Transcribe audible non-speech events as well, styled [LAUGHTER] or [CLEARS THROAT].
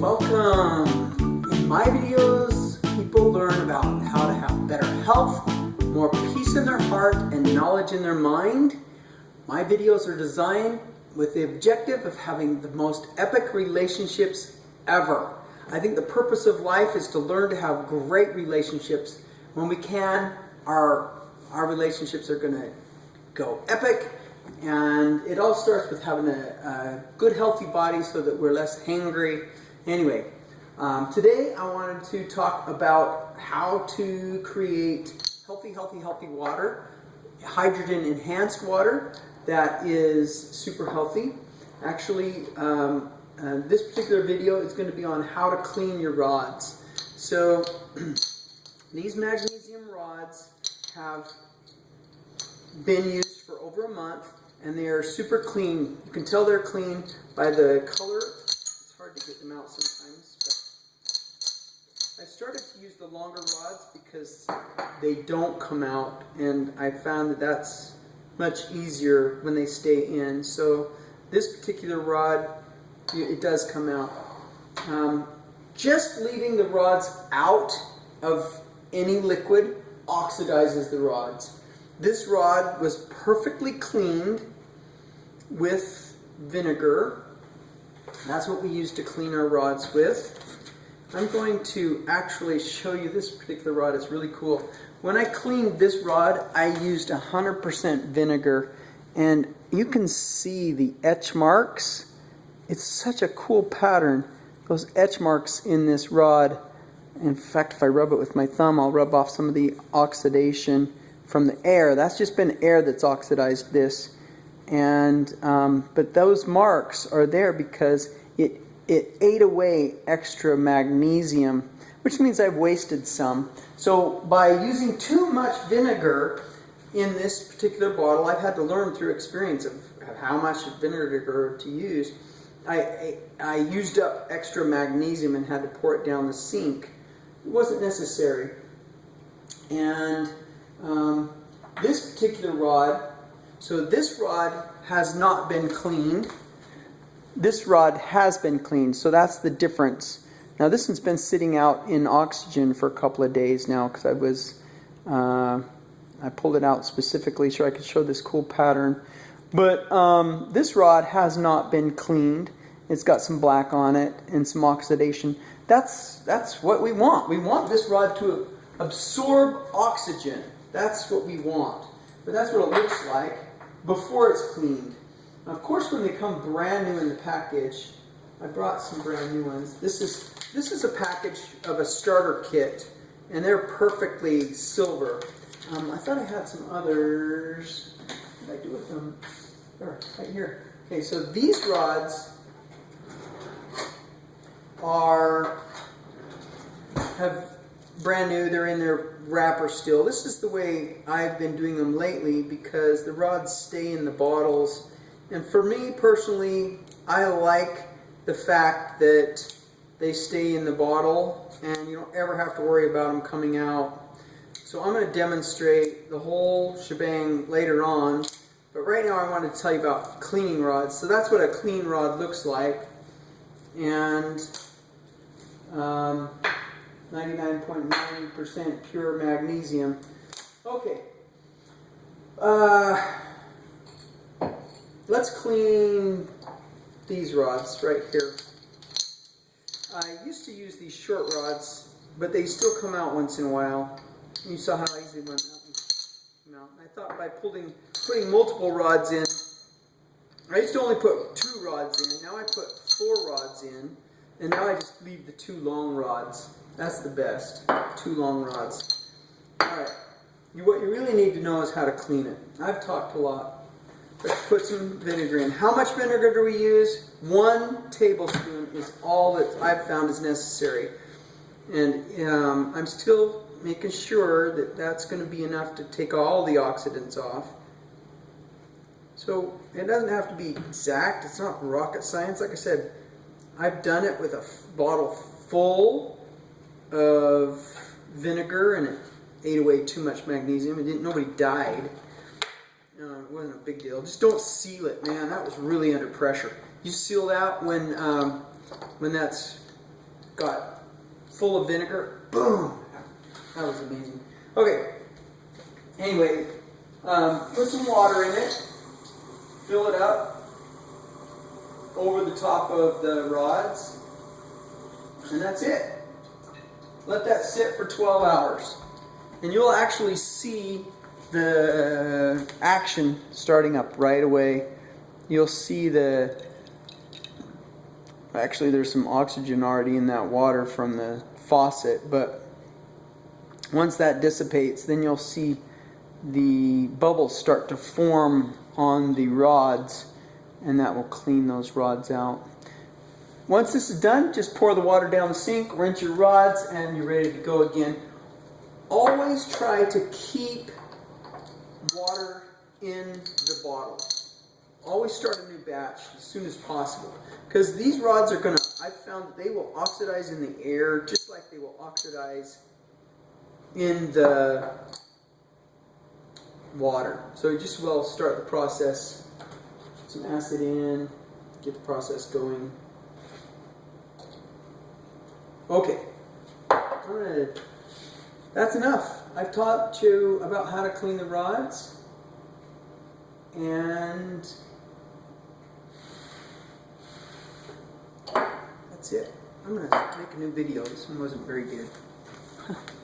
Welcome! In my videos, people learn about how to have better health, more peace in their heart, and knowledge in their mind. My videos are designed with the objective of having the most epic relationships ever. I think the purpose of life is to learn to have great relationships. When we can, our, our relationships are going to go epic and it all starts with having a, a, good healthy body so that we're less hangry Anyway, um, today I wanted to talk about how to create healthy, healthy, healthy water, hydrogen enhanced water that is super healthy. Actually, um, uh, this particular video is going to be on how to clean your rods. So [CLEARS THROAT] these magnesium rods have been used for over a month and they are super clean. You can tell they're clean by the color hard to get them out sometimes. But I started to use the longer rods because they don't come out and I found that that's much easier when they stay in. So this particular rod, it does come out. Um, just leaving the rods out of any liquid oxidizes the rods. This rod was perfectly cleaned with vinegar that's what we use to clean our rods with. I'm going to actually show you this particular rod. It's really cool. When I cleaned this rod, I used 100% vinegar and you can see the etch marks. It's such a cool pattern. Those etch marks in this rod. In fact, if I rub it with my thumb, I'll rub off some of the oxidation from the air. That's just been air that's oxidized this and um, but those marks are there because it it ate away extra magnesium, which means I've wasted some. So by using too much vinegar in this particular bottle, I've had to learn through experience of, how much vinegar to use. I, I, I used up extra magnesium and had to pour it down the sink. It wasn't necessary. And um, this particular rod so this rod has not been cleaned. This rod has been cleaned, so that's the difference. Now this one's been sitting out in oxygen for a couple of days now because I was, uh, I pulled it out specifically so I could show this cool pattern. But um, this rod has not been cleaned. It's got some black on it and some oxidation. That's, that's what we want. We want this rod to absorb oxygen. That's what we want. But that's what it looks like before it's cleaned. Now, of course, when they come brand new in the package, I brought some brand new ones. This is this is a package of a starter kit, and they're perfectly silver. Um, I thought I had some others. What did I do with them? There, right here. Okay, so these rods are have brand new. They're in their wrapper still. This is the way I've been doing them lately because the rods stay in the bottles. And for me personally, I like the fact that they stay in the bottle and you don't ever have to worry about them coming out. So I'm going to demonstrate the whole shebang later on. But right now I want to tell you about cleaning rods. So that's what a clean rod looks like. And um, 99.9% pure magnesium. Okay. Uh, let's clean these rods right here. I used to use these short rods, but they still come out once in a while. You saw how easy one out. I thought by pulling, putting multiple rods in, I used to only put two rods in. Now I put four rods in, and now I just leave the two long rods. That's the best. Two long rods. Alright. You, what you really need to know is how to clean it. I've talked a lot. Let's put some vinegar in. How much vinegar do we use? One tablespoon is all that I've found is necessary. And um, I'm still making sure that that's going to be enough to take all the oxidants off. So it doesn't have to be exact. It's not rocket science. Like I said, I've done it with a bottle full of vinegar and it ate away too much magnesium. It didn't. Nobody died. Uh, it wasn't a big deal. Just don't seal it, man. That was really under pressure. You seal that when um, when that's got full of vinegar. Boom! That was amazing. Okay. Anyway, um, put some water in it. Fill it up over the top of the rods. And that's it. Let that sit for 12 hours. And you'll actually see the action starting up right away. You'll see the actually there's some oxygen already in that water from the faucet, but once that dissipates, then you'll see the bubbles start to form on the rods and that will clean those rods out. Once this is done, just pour the water down the sink, rinse your rods, and you're ready to go again. Always try to keep water in the bottle. Always start a new batch as soon as possible. Because these rods are going to, I found that they will oxidize in the air just like they will oxidize in the water. So just well start the process. Some acid in, get the process going. Okay, I'm gonna, that's enough. I've taught you about how to clean the rods and that's it. I'm gonna make a new video. This one wasn't very good. [LAUGHS]